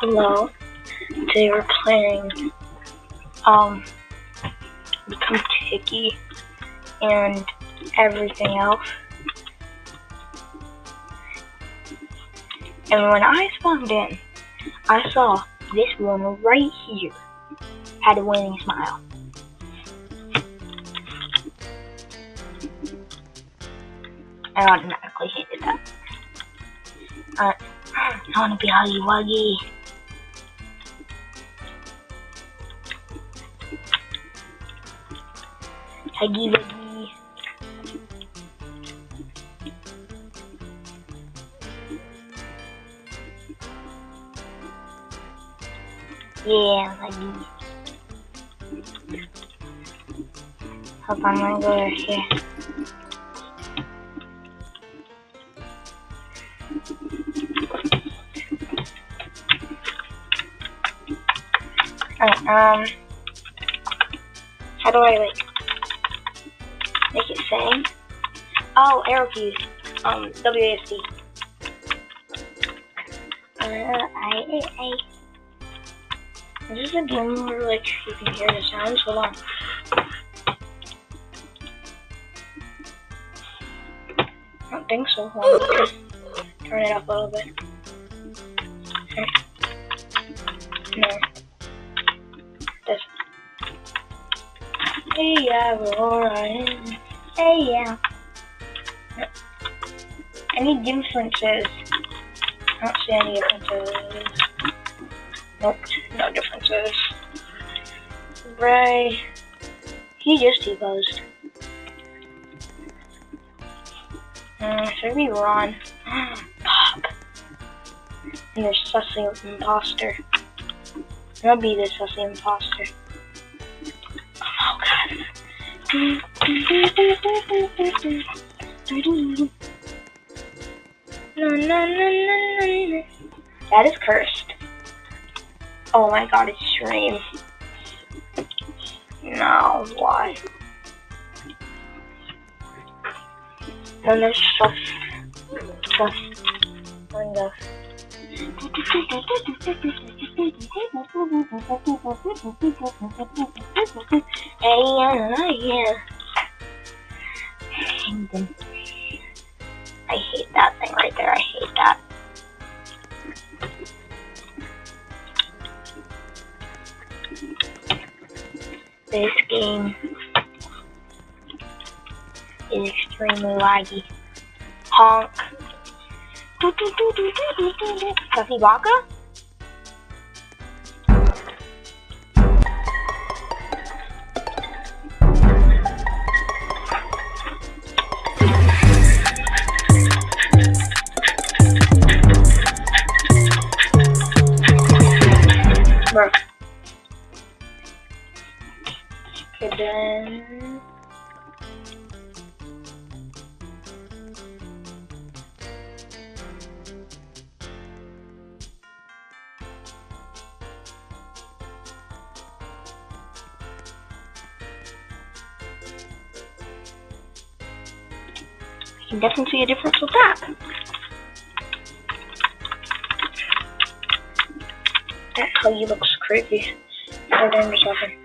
Hello. Today we're playing um Become Tiki and everything else. And when I spawned in, I saw this one right here had a winning smile. I automatically hated that. Uh, I want to be Huggy Wuggy. Huggy Wuggy. Yeah, Huggy. On, I'm gonna go over here. Alright, um, how do I like sing? Oh, arrow keys. Um, WASD. Uh, I, I, Is this a game where like you can hear the sounds? Hold on. I don't think so. Hold on. Turn it up a little bit. Okay. No. This. Hey yeah, Hey yeah. Any differences? I don't see any differences. Nope, no differences. Ray. He just T-posed. Uh, should we run? Pop. And there's Sussy Imposter. I'll be the Sussy Imposter. Oh god. That is cursed. Oh my god, it's stream. No, why? Then there's stuff. Stuff. Window. Hey, yeah, yeah. This game is extremely laggy. Honk. Stuffy Baka? You can definitely see a difference with that. That Huggy looks creepy. Hold on a second.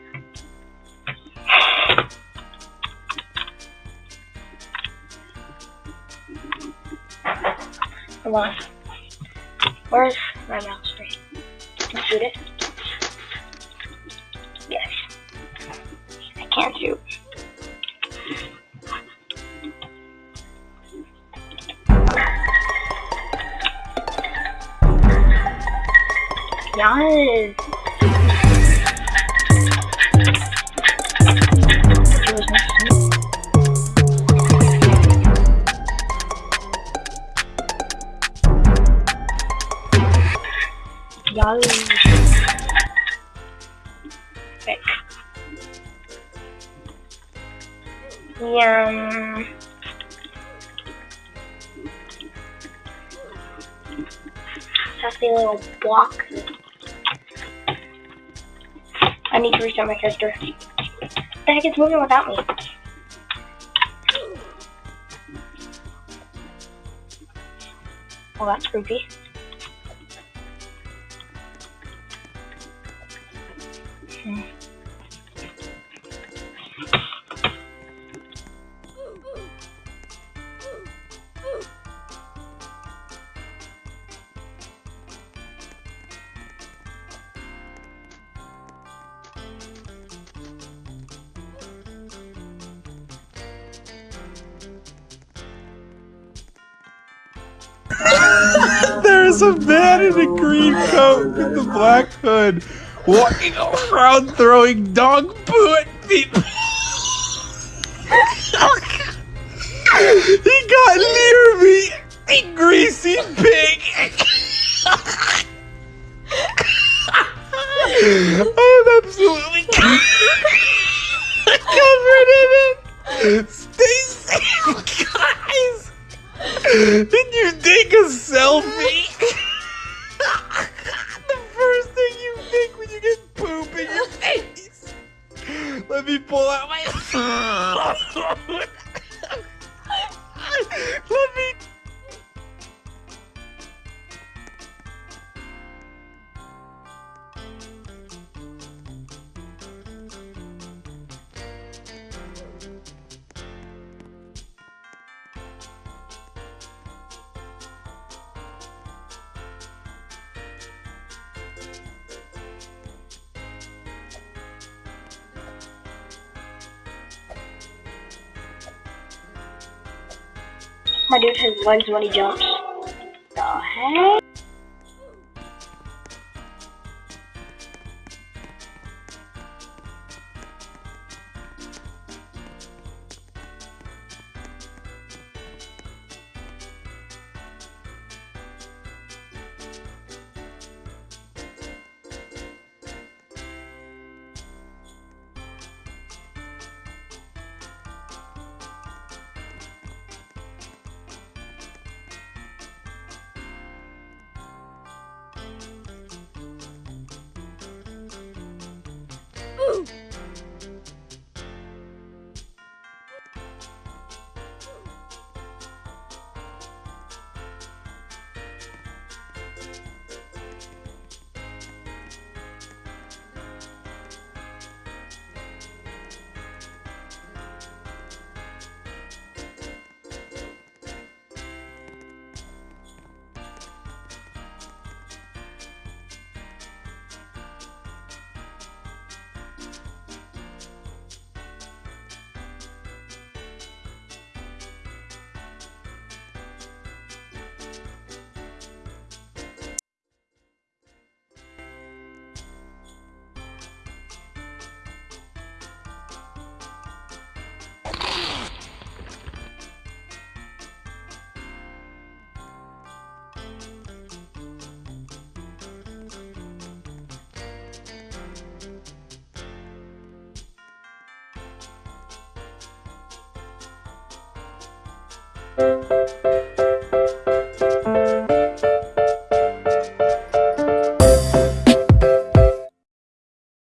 Come on. Where's my mouse? Can I shoot it? Yes. I can't shoot. Yes. To me. Yum. Sassy little block. I need to restart my character. The heck, it's moving without me. Well, that's creepy. Hmm. There's a man in a green coat with a black hood walking around throwing dog poo at people. he got near me, a greasy pig. I'm absolutely covered in it. Stay safe, guys. Did you take a selfie? My dude has legs when he jumps. The heck?